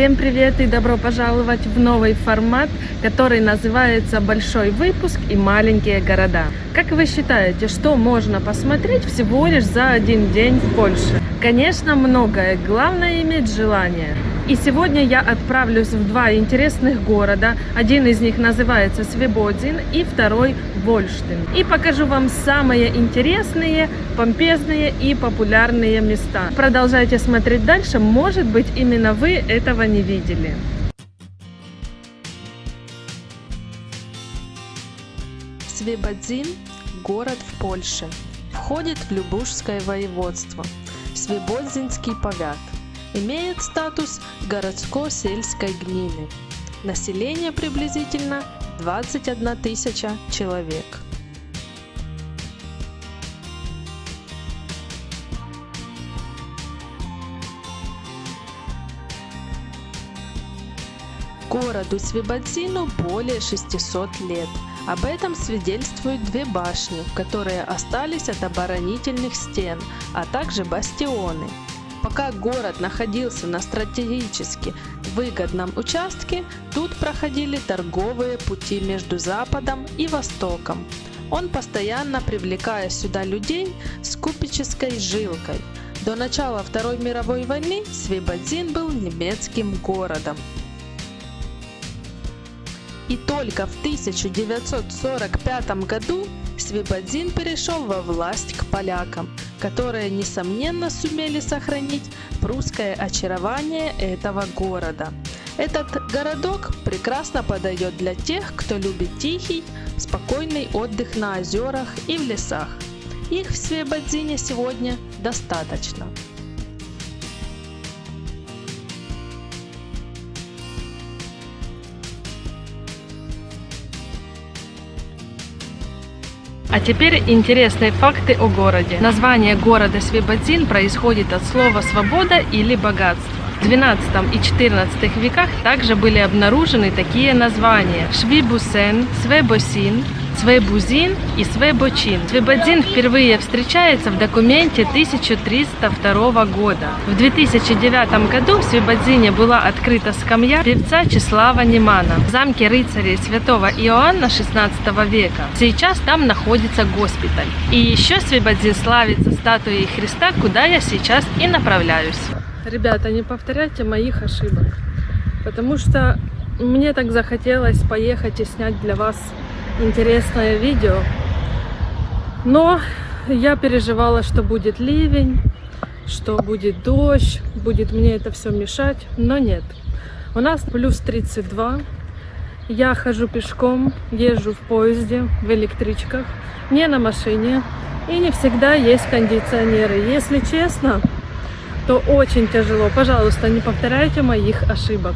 Всем привет и добро пожаловать в новый формат, который называется «Большой выпуск и маленькие города». Как вы считаете, что можно посмотреть всего лишь за один день в Польше? Конечно, многое, главное иметь желание. И сегодня я отправлюсь в два интересных города. Один из них называется Свободин и второй Вольштин. И покажу вам самые интересные, помпезные и популярные места. Продолжайте смотреть дальше, может быть именно вы этого не видели. Свободин – город в Польше. Входит в Любушское воеводство. Свободзинский повят – имеет статус городско-сельской гмины. Население приблизительно 21 тысяча человек. Городу Свободзину более 600 лет. Об этом свидетельствуют две башни, которые остались от оборонительных стен, а также бастионы. Пока город находился на стратегически выгодном участке, тут проходили торговые пути между Западом и Востоком. Он постоянно привлекая сюда людей с купеческой жилкой. До начала Второй мировой войны Свободин был немецким городом. И только в 1945 году Свободин перешел во власть к полякам – которые, несомненно, сумели сохранить прусское очарование этого города. Этот городок прекрасно подойдет для тех, кто любит тихий, спокойный отдых на озерах и в лесах. Их в Свебодзине сегодня достаточно. А теперь интересные факты о городе. Название города Свободин происходит от слова «свобода» или «богатство». В XII и XIV веках также были обнаружены такие названия Швибусен, Свебосин, Свейбузин и Свейбочин. Свейбодин впервые встречается в документе 1302 года. В 2009 году в Свейбодине была открыта скамья певца Числава Немана в замке рыцарей святого Иоанна 16 века. Сейчас там находится госпиталь. И еще Свейбодин славится статуей Христа, куда я сейчас и направляюсь. Ребята, не повторяйте моих ошибок, потому что мне так захотелось поехать и снять для вас интересное видео. Но я переживала, что будет ливень, что будет дождь, будет мне это все мешать, но нет. У нас плюс 32, я хожу пешком, езжу в поезде, в электричках, не на машине, и не всегда есть кондиционеры. Если честно, то очень тяжело. Пожалуйста, не повторяйте моих ошибок.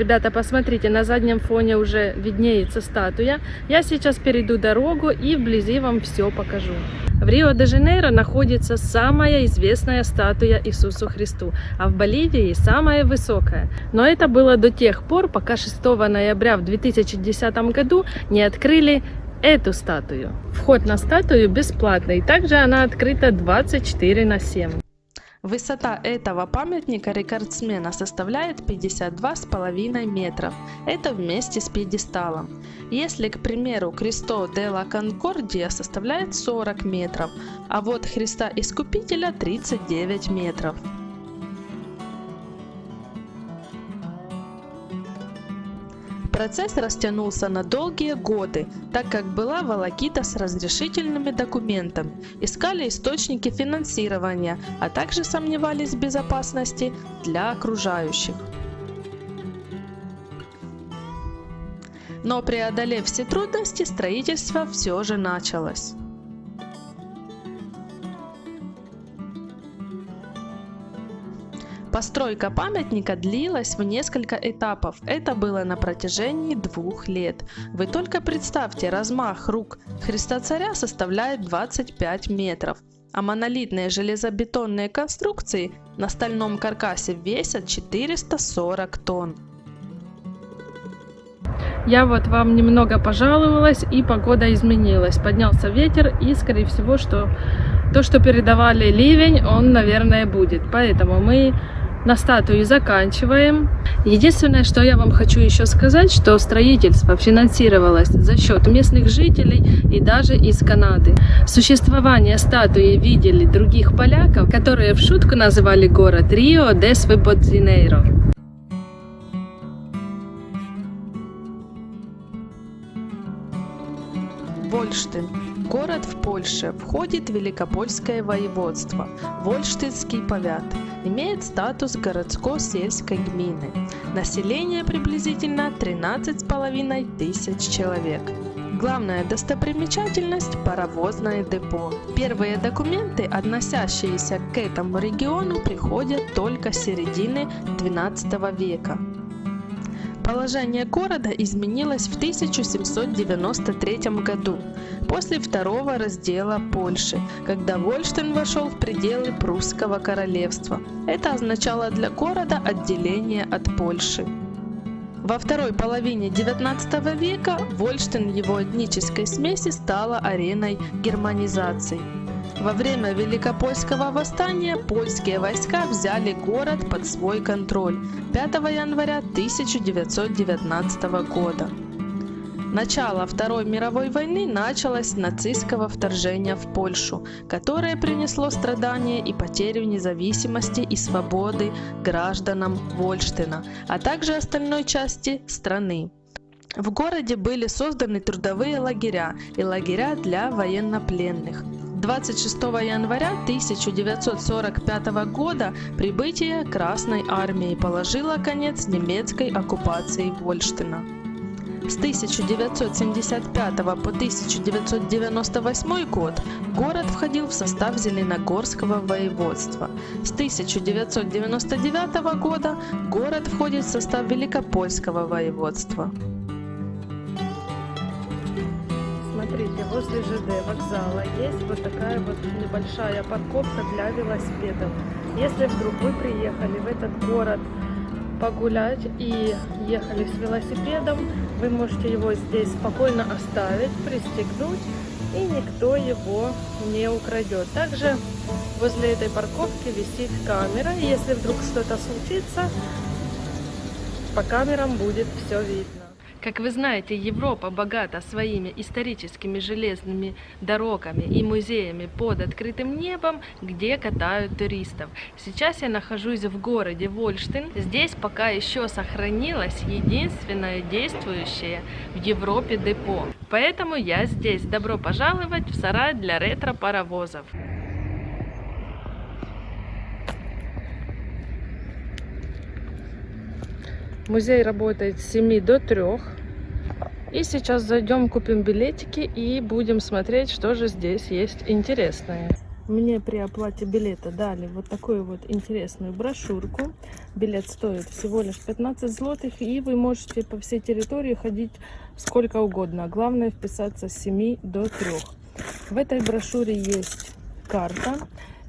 Ребята, посмотрите, на заднем фоне уже виднеется статуя. Я сейчас перейду дорогу и вблизи вам все покажу. В Рио-де-Жанейро находится самая известная статуя Иисусу Христу, а в Боливии самая высокая. Но это было до тех пор, пока 6 ноября в 2010 году не открыли эту статую. Вход на статую бесплатный, также она открыта 24 на 7. Высота этого памятника рекордсмена составляет 52,5 метров. Это вместе с пьедесталом. Если, к примеру, Кристо де ла Конкордия составляет 40 метров, а вот Христа Искупителя 39 метров. Процесс растянулся на долгие годы, так как была волокита с разрешительными документами, искали источники финансирования, а также сомневались в безопасности для окружающих. Но преодолев все трудности, строительство все же началось. Постройка памятника длилась в несколько этапов. Это было на протяжении двух лет. Вы только представьте, размах рук Христа Царя составляет 25 метров, а монолитные железобетонные конструкции на стальном каркасе весят 440 тонн. Я вот вам немного пожаловалась, и погода изменилась. Поднялся ветер, и, скорее всего, что то, что передавали ливень, он, наверное, будет. Поэтому мы На статуе заканчиваем. Единственное, что я вам хочу еще сказать, что строительство финансировалось за счет местных жителей и даже из Канады. Существование статуи видели других поляков, которые в шутку называли город Рио де Свободзинейро. Вольштин. Город в Польше. Входит в Великопольское воеводство. Вольштинский повят. Имеет статус городско-сельской гмины. Население приблизительно 13,5 тысяч человек. Главная достопримечательность – паровозное депо. Первые документы, относящиеся к этому региону, приходят только с середины XII века. Положение города изменилось в 1793 году, после второго раздела Польши, когда Вольштейн вошел в пределы прусского королевства. Это означало для города отделение от Польши. Во второй половине XIX века Вольштейн в его этнической смеси стала ареной германизации. Во время Великопольского восстания польские войска взяли город под свой контроль 5 января 1919 года. Начало Второй мировой войны началось с нацистского вторжения в Польшу, которое принесло страдания и потерю независимости и свободы гражданам Вольштена, а также остальной части страны. В городе были созданы трудовые лагеря и лагеря для военнопленных. 26 января 1945 года прибытие Красной Армии положило конец немецкой оккупации Вольштена. С 1975 по 1998 год город входил в состав Зеленогорского воеводства. С 1999 года город входит в состав Великопольского воеводства. Смотрите, возле ЖД вокзала есть вот такая вот небольшая парковка для велосипедов. Если вдруг вы приехали в этот город погулять и ехали с велосипедом, вы можете его здесь спокойно оставить, пристегнуть, и никто его не украдет. Также возле этой парковки висит камера, если вдруг что-то случится, по камерам будет все видно. Как вы знаете, Европа богата своими историческими железными дорогами и музеями под открытым небом, где катают туристов. Сейчас я нахожусь в городе Вольштин. Здесь пока еще сохранилось единственное действующее в Европе депо. Поэтому я здесь. Добро пожаловать в сарай для ретро-паровозов. Музей работает с 7 до 3. И сейчас зайдем, купим билетики и будем смотреть, что же здесь есть интересное. Мне при оплате билета дали вот такую вот интересную брошюрку. Билет стоит всего лишь 15 злотых, и вы можете по всей территории ходить сколько угодно. Главное вписаться с 7 до 3. В этой брошюре есть карта,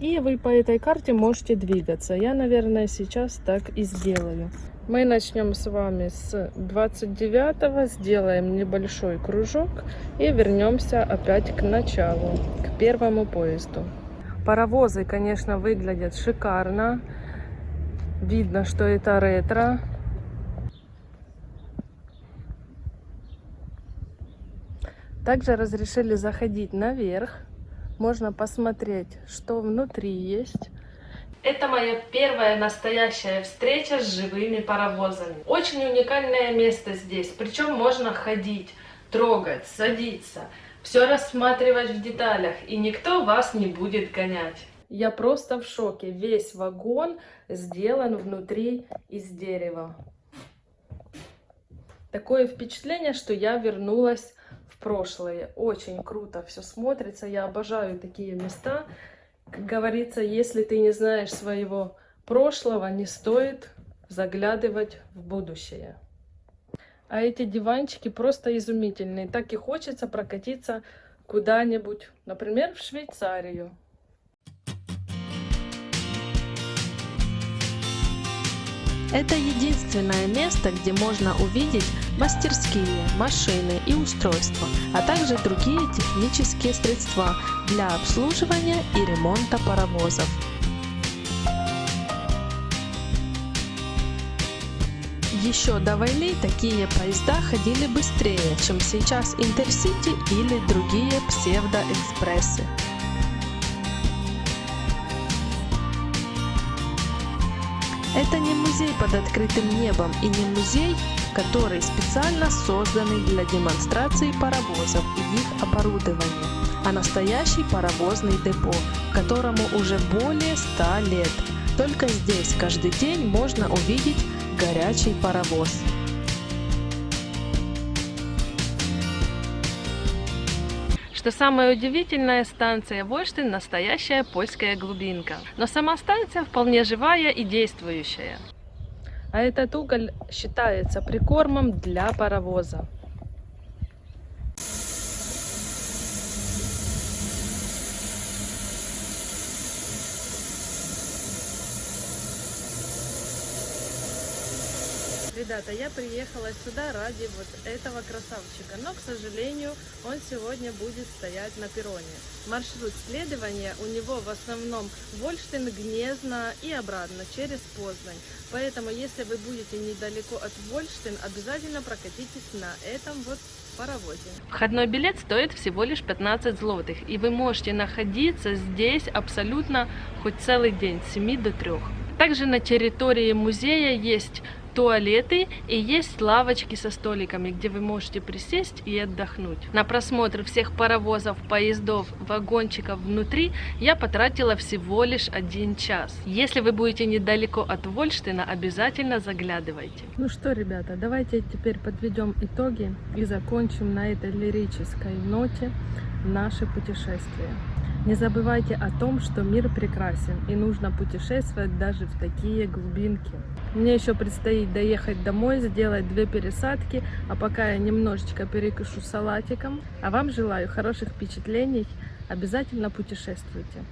и вы по этой карте можете двигаться. Я, наверное, сейчас так и сделаю. Мы начнем с вами с 29 сделаем небольшой кружок и вернемся опять к началу, к первому поезду. Паровозы, конечно, выглядят шикарно. Видно, что это ретро. Также разрешили заходить наверх. Можно посмотреть, что внутри есть. Это моя первая настоящая встреча с живыми паровозами. Очень уникальное место здесь, причем можно ходить, трогать, садиться, все рассматривать в деталях, и никто вас не будет гонять. Я просто в шоке. Весь вагон сделан внутри из дерева. Такое впечатление, что я вернулась в прошлое. Очень круто все смотрится. Я обожаю такие места. Как говорится, если ты не знаешь своего прошлого, не стоит заглядывать в будущее. А эти диванчики просто изумительные. Так и хочется прокатиться куда-нибудь, например, в Швейцарию. Это единственное место, где можно увидеть мастерские, машины и устройства, а также другие технические средства для обслуживания и ремонта паровозов. Еще до войны такие поезда ходили быстрее, чем сейчас Интерсити или другие псевдоэкспрессы. Это не музей под открытым небом и не музей, который специально созданный для демонстрации паровозов и их оборудования, а настоящий паровозный депо, которому уже более 100 лет. Только здесь каждый день можно увидеть горячий паровоз. Что самое удивительное, станция Вольштин – настоящая польская глубинка. Но сама станция вполне живая и действующая. А этот уголь считается прикормом для паровоза. Ребята, я приехала сюда ради вот этого красавчика, но, к сожалению, он сегодня будет стоять на перроне. Маршрут следования у него в основном Вольштин, Гнезно и обратно через Познань. Поэтому, если вы будете недалеко от Вольштин, обязательно прокатитесь на этом вот паровозе. Входной билет стоит всего лишь 15 злотых, и вы можете находиться здесь абсолютно хоть целый день, с 7 до 3. Также на территории музея есть туалеты и есть лавочки со столиками, где вы можете присесть и отдохнуть. На просмотр всех паровозов, поездов, вагончиков внутри я потратила всего лишь один час. Если вы будете недалеко от Вольштина, обязательно заглядывайте. Ну что, ребята, давайте теперь подведем итоги и закончим на этой лирической ноте наше путешествие. Не забывайте о том, что мир прекрасен и нужно путешествовать даже в такие глубинки. Мне еще предстоит доехать домой, сделать две пересадки, а пока я немножечко перекушу салатиком. А вам желаю хороших впечатлений, обязательно путешествуйте.